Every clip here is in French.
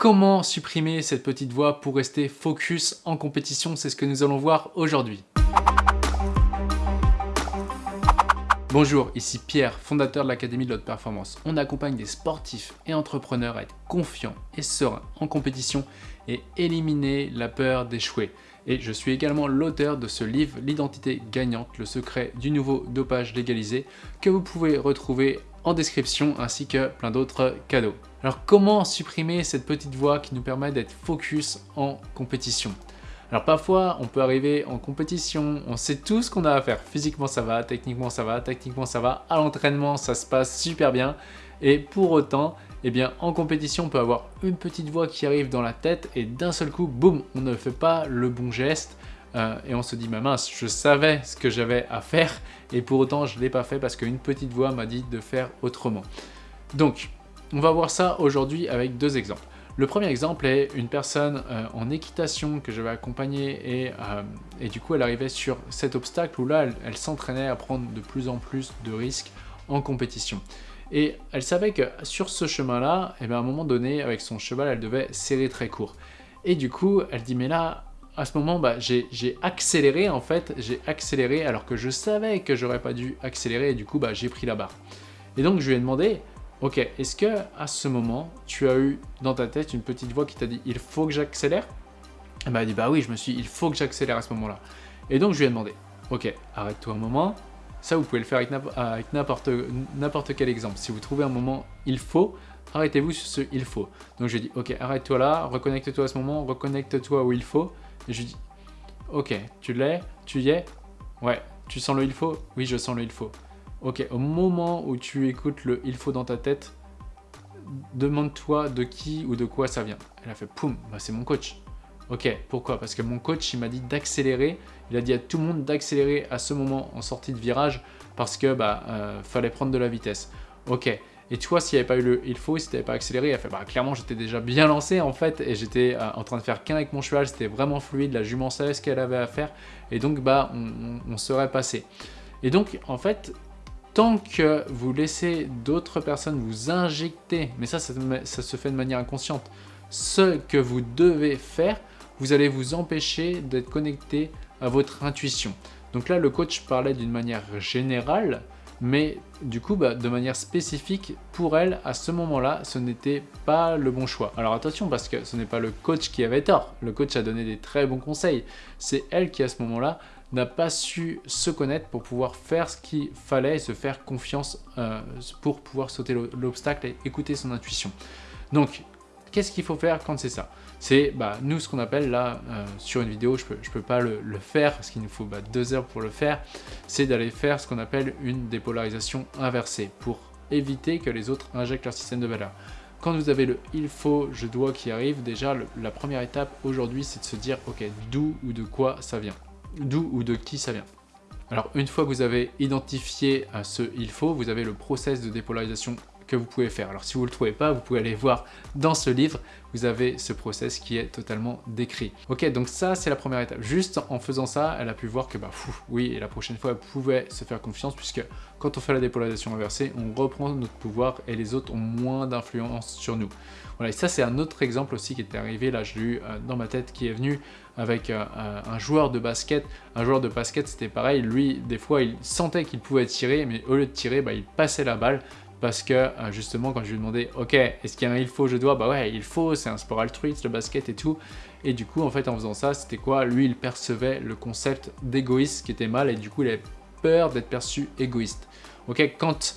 comment supprimer cette petite voix pour rester focus en compétition C'est ce que nous allons voir aujourd'hui. Bonjour, ici Pierre, fondateur de l'Académie de l'Haute Performance. On accompagne des sportifs et entrepreneurs à être confiants et sereins en compétition et éliminer la peur d'échouer. Et je suis également l'auteur de ce livre, L'identité gagnante, le secret du nouveau dopage légalisé, que vous pouvez retrouver en description ainsi que plein d'autres cadeaux. Alors comment supprimer cette petite voix qui nous permet d'être focus en compétition? Alors parfois, on peut arriver en compétition, on sait tout ce qu'on a à faire. Physiquement, ça va, techniquement, ça va, techniquement, ça va. À l'entraînement, ça se passe super bien. Et pour autant, eh bien, en compétition, on peut avoir une petite voix qui arrive dans la tête et d'un seul coup, boum, on ne fait pas le bon geste. Euh, et on se dit, ma mince, je savais ce que j'avais à faire et pour autant, je ne l'ai pas fait parce qu'une petite voix m'a dit de faire autrement. Donc, on va voir ça aujourd'hui avec deux exemples. Le premier exemple est une personne euh, en équitation que j'avais accompagnée et, euh, et, du coup elle arrivait sur cet obstacle où là elle, s'entraînait à prendre de plus en plus de risques en compétition. Et elle savait que sur ce chemin-là, eh bien à un moment donné, avec son cheval, elle devait serrer très court. Et du coup, elle dit, mais là, à ce moment, bah, j'ai accéléré en fait, j'ai accéléré alors que je savais que j'aurais pas dû accélérer et du coup, bah, j'ai pris la barre. Et donc, je lui ai demandé, Ok, est-ce que à ce moment, tu as eu dans ta tête une petite voix qui t'a dit « il faut que j'accélère » Elle m'a dit « bah oui, je me suis il faut que j'accélère à ce moment-là ». Et donc je lui ai demandé « ok, arrête-toi un moment ». Ça, vous pouvez le faire avec n'importe quel exemple. Si vous trouvez un moment « il faut », arrêtez-vous sur ce « il faut ». Donc je lui ai dit « ok, arrête-toi là, reconnecte-toi à ce moment, reconnecte-toi où il faut ». Et je lui ai dit « ok, tu l'es, tu y es Ouais, tu sens le « il faut » Oui, je sens le « il faut ». Ok, au moment où tu écoutes le « il faut » dans ta tête, demande-toi de qui ou de quoi ça vient. Elle a fait « poum, bah c'est mon coach ». Ok, pourquoi? Parce que mon coach, il m'a dit d'accélérer. Il a dit à tout le monde d'accélérer à ce moment en sortie de virage parce que bah euh, fallait prendre de la vitesse. Ok. Et tu vois, s'il n'y avait pas eu le « il faut », si tu n'avais pas accéléré, elle a fait bah clairement j'étais déjà bien lancé en fait et j'étais euh, en train de faire qu'un avec mon cheval, c'était vraiment fluide, la jument savait ce qu'elle avait à faire et donc bah on serait passé. Et donc en fait, tant que vous laissez d'autres personnes vous injecter, mais ça, se fait de manière inconsciente, ce que vous devez faire, vous allez vous empêcher d'être connecté à votre intuition. Donc là, le coach parlait d'une manière générale, mais du coup, bah, de manière spécifique, pour elle, à ce moment-là, ce n'était pas le bon choix. Alors attention, parce que ce n'est pas le coach qui avait tort. Le coach a donné des très bons conseils. C'est elle qui, à ce moment-là, n'a pas su se connaître pour pouvoir faire ce qu'il fallait et se faire confiance euh, pour pouvoir sauter l'obstacle et écouter son intuition. Donc, qu'est-ce qu'il faut faire quand c'est ça? C'est bah, nous ce qu'on appelle là, euh, sur une vidéo, je ne peux, je peux pas le, faire parce qu'il nous faut bah, deux heures pour le faire, c'est d'aller faire ce qu'on appelle une dépolarisation inversée pour éviter que les autres injectent leur système de valeur. Quand vous avez le « il faut »,« je dois » qui arrive, déjà la première étape aujourd'hui c'est de se dire « ok, d'où ou de quoi ça vient ?» D'où ou de qui ça vient. Alors une fois que vous avez identifié ce « il faut », vous avez le process de dépolarisation que vous pouvez faire. Alors si vous ne le trouvez pas, vous pouvez aller voir dans ce livre, vous avez ce process qui est totalement décrit. Ok, donc ça c'est la première étape. Juste en faisant ça, elle a pu voir que bah oui, et la prochaine fois elle pouvait se faire confiance puisque quand on fait la dépolarisation inversée, on reprend notre pouvoir et les autres ont moins d'influence sur nous. Voilà, et ça c'est un autre exemple aussi qui était arrivé, là je l'ai eu euh, dans ma tête, qui est venu avec euh, un joueur de basket. Un joueur de basket c'était pareil, lui des fois il sentait qu'il pouvait tirer, mais au lieu de tirer, bah, il passait la balle parce que euh, justement quand je lui demandais ok est-ce qu'il y a un il faut je dois? Bah ouais il faut c'est un sport altruiste le basket et tout. Et du coup en fait en faisant ça c'était quoi? Lui il percevait le concept d'égoïste qui était mal et du coup il avait peur d'être perçu égoïste. Ok quand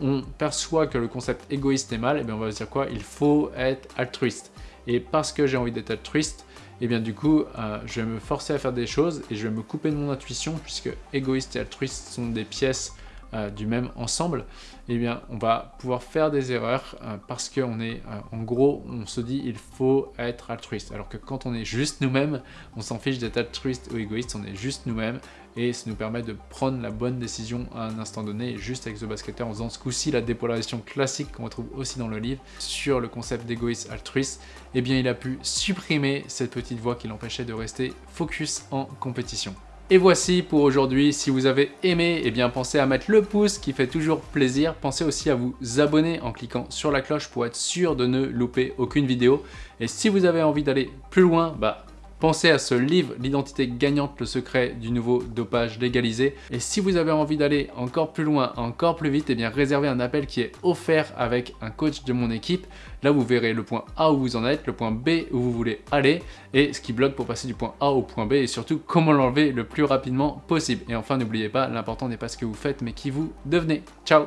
on perçoit que le concept égoïste est mal et eh bien on va dire quoi? Il faut être altruiste. Et parce que j'ai envie d'être altruiste et eh bien du coup, euh, je vais me forcer à faire des choses et je vais me couper de mon intuition puisque égoïste et altruiste sont des pièces euh, du même ensemble, eh bien, on va pouvoir faire des erreurs euh, parce qu'on est, euh, en gros, on se dit il faut être altruiste. Alors que quand on est juste nous-mêmes, on s'en fiche d'être altruiste ou égoïste, on est juste nous-mêmes et ça nous permet de prendre la bonne décision à un instant donné, juste avec The Basketer, en faisant ce coup-ci la dépolarisation classique qu'on retrouve aussi dans le livre sur le concept d'égoïste altruiste, eh bien il a pu supprimer cette petite voix qui l'empêchait de rester focus en compétition. Et voici pour aujourd'hui, si vous avez aimé, eh bien pensez à mettre le pouce qui fait toujours plaisir. Pensez aussi à vous abonner en cliquant sur la cloche pour être sûr de ne louper aucune vidéo. Et si vous avez envie d'aller plus loin, bah Pensez à ce livre, L'identité gagnante, le secret du nouveau dopage légalisé. Et si vous avez envie d'aller encore plus loin, encore plus vite, eh bien réservez un appel qui est offert avec un coach de mon équipe. Là, vous verrez le point A où vous en êtes, le point B où vous voulez aller et ce qui bloque pour passer du point A au point B et surtout comment l'enlever le plus rapidement possible. Et enfin, n'oubliez pas, l'important n'est pas ce que vous faites mais qui vous devenez. Ciao